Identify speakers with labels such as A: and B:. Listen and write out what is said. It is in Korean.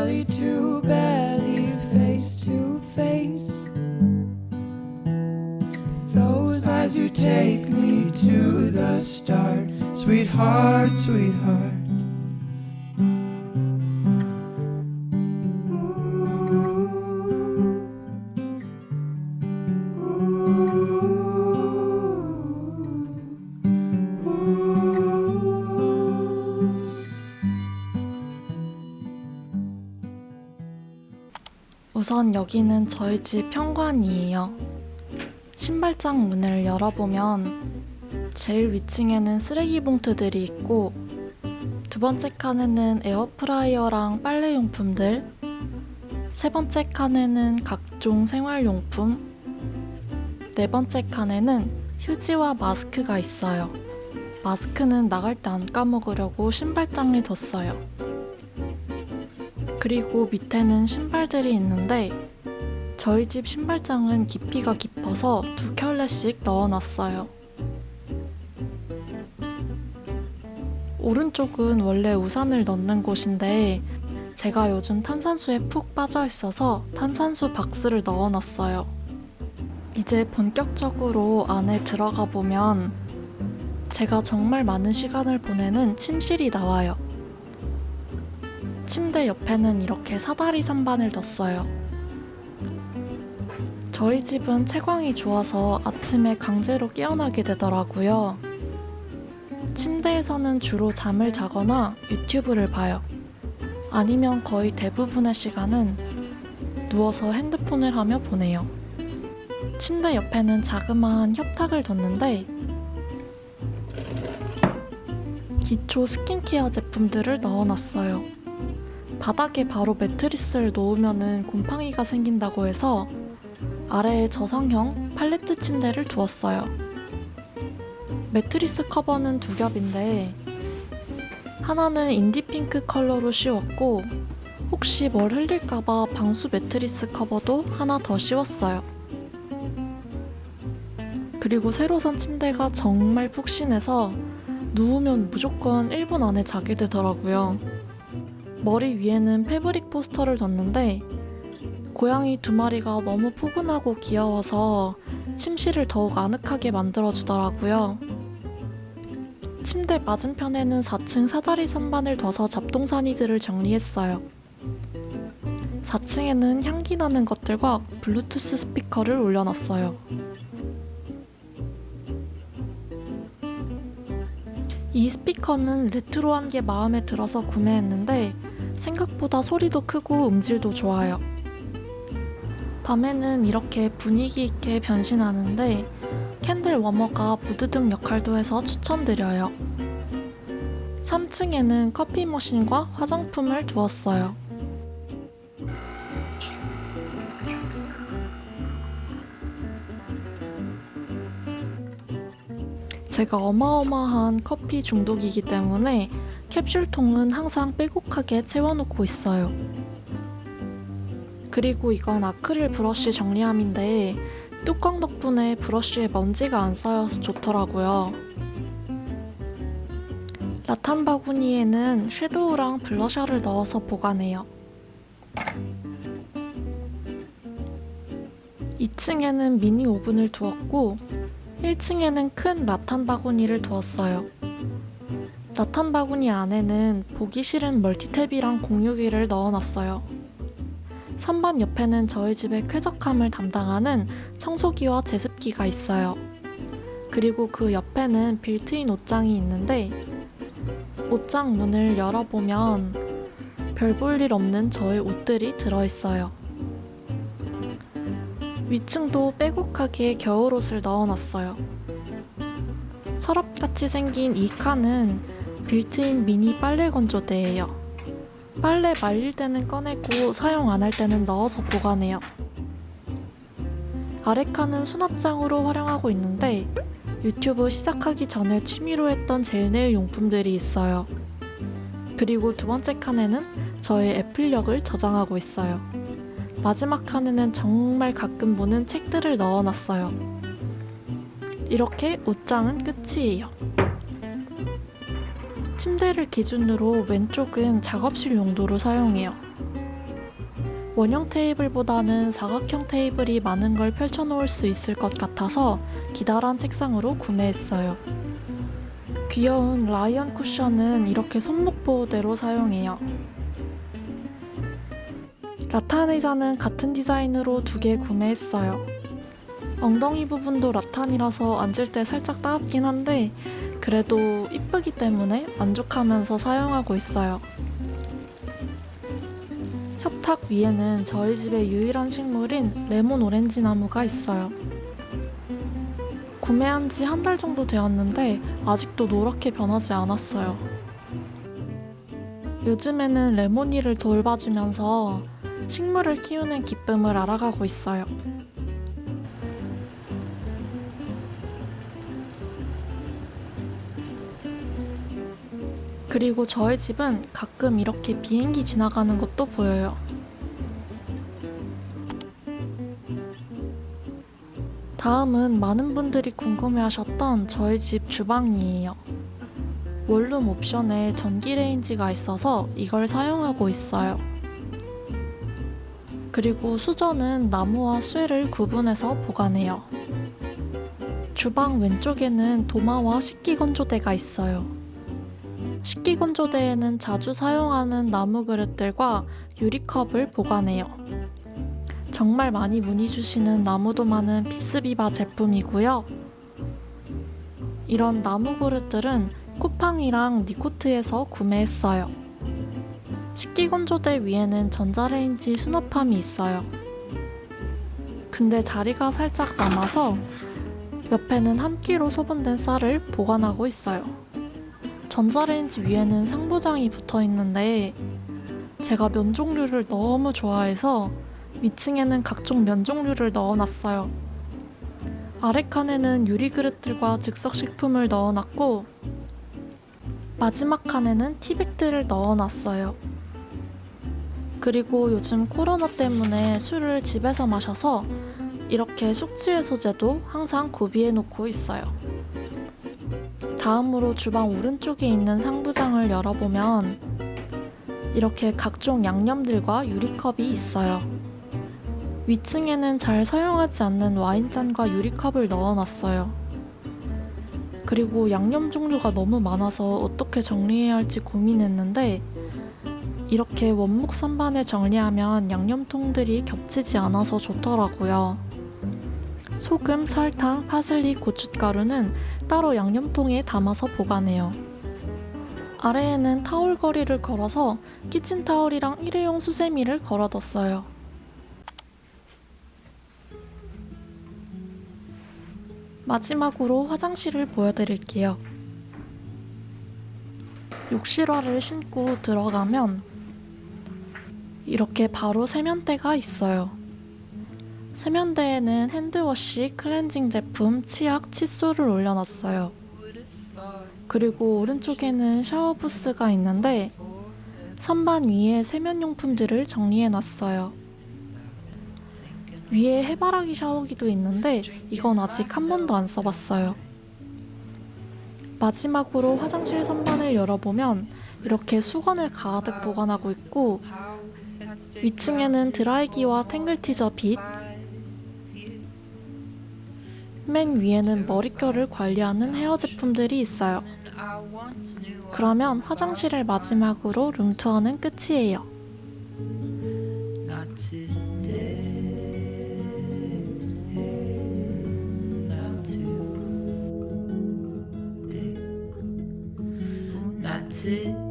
A: belly to belly, face to face. Those eyes you take me to the start, sweetheart, sweetheart.
B: 우선 여기는 저희 집 현관이에요. 신발장 문을 열어보면 제일 위층에는 쓰레기 봉투들이 있고 두 번째 칸에는 에어프라이어랑 빨래용품들 세 번째 칸에는 각종 생활용품 네 번째 칸에는 휴지와 마스크가 있어요. 마스크는 나갈 때 안 까먹으려고 신발장에 뒀어요. 그리고 밑에는 신발들이 있는데 저희 집 신발장은 깊이가 깊어서 두 켤레씩 넣어놨어요. 오른쪽은 원래 우산을 넣는 곳인데 제가 요즘 탄산수에 푹 빠져 있어서 탄산수 박스를 넣어놨어요. 이제 본격적으로 안에 들어가 보면 제가 정말 많은 시간을 보내는 침실이 나와요. 침대 옆에는 이렇게 사다리 선반을 뒀어요. 저희 집은 채광이 좋아서 아침에 강제로 깨어나게 되더라고요. 침대에서는 주로 잠을 자거나 유튜브를 봐요. 아니면 거의 대부분의 시간은 누워서 핸드폰을 하며 보내요. 침대 옆에는 자그마한 협탁을 뒀는데 기초 스킨케어 제품들을 넣어놨어요. 바닥에 바로 매트리스를 놓으면은 곰팡이가 생긴다고 해서 아래에 저상형 팔레트 침대를 두었어요. 매트리스 커버는 두 겹인데 하나는 인디핑크 컬러로 씌웠고 혹시 뭘 흘릴까봐 방수 매트리스 커버도 하나 더 씌웠어요. 그리고 새로 산 침대가 정말 푹신해서 누우면 무조건 1분 안에 자게 되더라고요. 머리 위에는 패브릭 포스터를 뒀는데 고양이 두 마리가 너무 포근하고 귀여워서 침실을 더욱 아늑하게 만들어주더라고요. 침대 맞은편에는 4층 사다리 선반을 둬서 잡동사니들을 정리했어요. 4층에는 향기 나는 것들과 블루투스 스피커를 올려놨어요. 이 스피커는 레트로한 게 마음에 들어서 구매했는데 생각보다 소리도 크고 음질도 좋아요. 밤에는 이렇게 분위기 있게 변신하는데 candle warmer가 무드등 역할도 해서 추천드려요. 3층에는 커피 머신과 화장품을 두었어요. 제가 어마어마한 커피 중독이기 때문에 캡슐통은 항상 빼곡하게 채워놓고 있어요. 그리고 이건 아크릴 브러쉬 정리함인데 뚜껑 덕분에 브러쉬에 먼지가 안 쌓여서 좋더라고요. 라탄 바구니에는 섀도우랑 블러셔를 넣어서 보관해요. 2층에는 미니 오븐을 두었고 1층에는 큰 라탄 바구니를 두었어요. 라탄 바구니 안에는 보기 싫은 멀티탭이랑 공유기를 넣어놨어요. 선반 옆에는 저희 집의 쾌적함을 담당하는 청소기와 제습기가 있어요. 그리고 그 옆에는 빌트인 옷장이 있는데 옷장 문을 열어보면 별 볼 일 없는 저의 옷들이 들어있어요. 위층도 빼곡하게 겨울옷을 넣어놨어요. 서랍같이 생긴 이 칸은 빌트인 미니 빨래 건조대예요. 빨래 말릴 때는 꺼내고 사용 안 할 때는 넣어서 보관해요. 칸은 수납장으로 활용하고 있는데 유튜브 시작하기 전에 취미로 했던 젤네일 용품들이 있어요. 그리고 두 번째 칸에는 저의 애플력을 저장하고 있어요. 마지막 칸에는 정말 가끔 보는 책들을 넣어놨어요. 이렇게 옷장은 끝이에요. 침대를 기준으로 왼쪽은 작업실 용도로 사용해요. 원형 테이블보다는 사각형 테이블이 많은 걸 펼쳐놓을 수 있을 것 같아서 기다란 책상으로 구매했어요. 귀여운 라이언 쿠션은 이렇게 손목 보호대로 사용해요. 라탄 의자는 같은 디자인으로 두 개 구매했어요. 엉덩이 부분도 라탄이라서 앉을 때 살짝 따갑긴 한데 그래도 이쁘기 때문에 만족하면서 사용하고 있어요. 협탁 위에는 저희 집의 유일한 식물인 레몬 오렌지 나무가 있어요. 구매한 지 한 달 정도 되었는데 아직도 노랗게 변하지 않았어요. 요즘에는 레몬이를 돌봐주면서 식물을 키우는 기쁨을 알아가고 있어요. 그리고 저희 집은 가끔 이렇게 비행기 지나가는 것도 보여요. 다음은 많은 분들이 궁금해하셨던 저희 집 주방이에요. 원룸 옵션에 전기 레인지가 있어서 이걸 사용하고 있어요. 그리고 수저는 나무와 쇠를 구분해서 보관해요. 주방 왼쪽에는 도마와 식기건조대가 있어요. 식기건조대에는 자주 사용하는 나무 그릇들과 유리컵을 보관해요. 정말 많이 문의 주시는 나무 도마는 피스비바 제품이고요. 이런 나무 그릇들은 쿠팡이랑 니코트에서 구매했어요. 식기건조대 위에는 전자레인지 수납함이 있어요. 근데 자리가 살짝 남아서 옆에는 한 끼로 소분된 쌀을 보관하고 있어요. 전자레인지 위에는 상부장이 붙어 있는데 제가 면 종류를 너무 좋아해서 위층에는 각종 면 종류를 넣어놨어요. 아래 칸에는 유리 그릇들과 즉석 식품을 넣어놨고 마지막 칸에는 티백들을 넣어놨어요. 그리고 요즘 코로나 때문에 술을 집에서 마셔서 이렇게 숙취해소제도 항상 구비해 놓고 있어요. 다음으로 주방 오른쪽에 있는 상부장을 열어보면 이렇게 각종 양념들과 유리컵이 있어요. 위층에는 잘 사용하지 않는 와인잔과 유리컵을 넣어놨어요. 그리고 양념 종류가 너무 많아서 어떻게 정리해야 할지 고민했는데 이렇게 원목 선반에 정리하면 양념통들이 겹치지 않아서 좋더라고요. 소금, 설탕, 파슬리, 고춧가루는 따로 양념통에 담아서 보관해요. 아래에는 타올 거리를 걸어서 키친타올이랑 일회용 수세미를 걸어뒀어요. 마지막으로 화장실을 보여드릴게요. 욕실화를 신고 들어가면 이렇게 바로 세면대가 있어요. 세면대에는 핸드워시, 클렌징 제품, 치약, 칫솔을 올려놨어요. 그리고 오른쪽에는 샤워 부스가 있는데 선반 위에 세면용품들을 정리해놨어요. 위에 해바라기 샤워기도 있는데 이건 아직 한 번도 안 써봤어요. 마지막으로 화장실 선반을 열어보면 이렇게 수건을 가득 보관하고 있고 위층에는 드라이기와 탱글티저 빗, 맨 위에는 머릿결을 관리하는 헤어 제품들이 있어요. 그러면 화장실을 마지막으로 룸투어는 끝이에요.
A: Today.